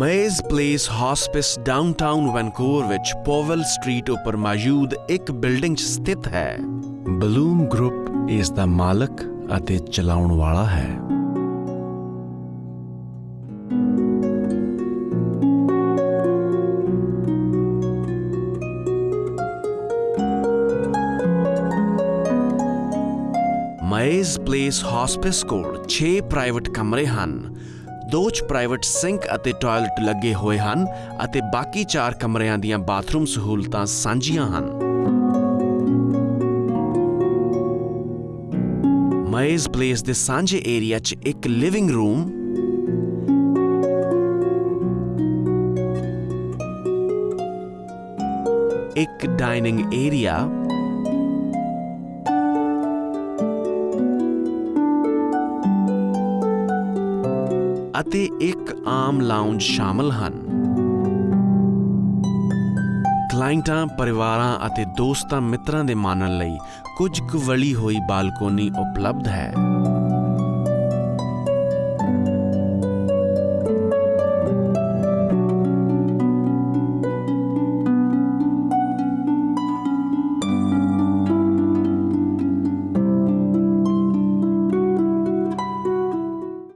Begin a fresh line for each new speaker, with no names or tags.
ਮੇਜ਼ place ਹਸਪਿਸ downtown Vancouver ਵਿੱਚ ਪੋਵਲ street ਉੱਪਰ ਮੌਜੂਦ ਇੱਕ ਬਿਲਡਿੰਗ 'ਚ ਸਥਿਤ ਹੈ। ਬਲੂਮ ਗਰੁੱਪ ਇਸ ਦਾ ਮਾਲਕ ਅਤੇ ਚਲਾਉਣ ਵਾਲਾ ਹੈ। ਮਾਇਜ਼ ਪਲੇਸ ਹਸਪਿਸ ਕੋਲ 6 ਪ੍ਰਾਈਵੇਟ ਕਮਰੇ ਹਨ। ਦੋ ਚ ਪ੍ਰਾਈਵੇਟ ਸਿੰਕ ਅਤੇ ਟਾਇਲਟ ਲੱਗੇ ਹੋਏ ਹਨ ਅਤੇ ਬਾਕੀ 4 ਕਮਰਿਆਂ ਦੀਆਂ ਬਾਥਰੂਮ ਸਹੂਲਤਾਂ ਸਾਂਝੀਆਂ ਹਨ। ਮਾਇਜ਼ ਪਲੇਸ ਦੇ ਸਾਂਝੇ ਏਰੀਆ 'ਚ ਇੱਕ ਲਿਵਿੰਗ ਰੂਮ ਇੱਕ ਡਾਈਨਿੰਗ ਏਰੀਆ ਅਤੇ ਇੱਕ ਆਮ ਲਾਉਂਜ ਸ਼ਾਮਲ ਹਨ। ਕਲਾਇੰਟਾਂ, ਪਰਿਵਾਰਾਂ ਅਤੇ ਦੋਸਤਾਂ ਮਿੱਤਰਾਂ ਦੇ ਮਾਨਣ ਲਈ ਕੁਝ ਕੁ ਵਲੀ ਹੋਈ ਬਾਲਕੋਨੀ ਉਪਲਬਧ ਹੈ।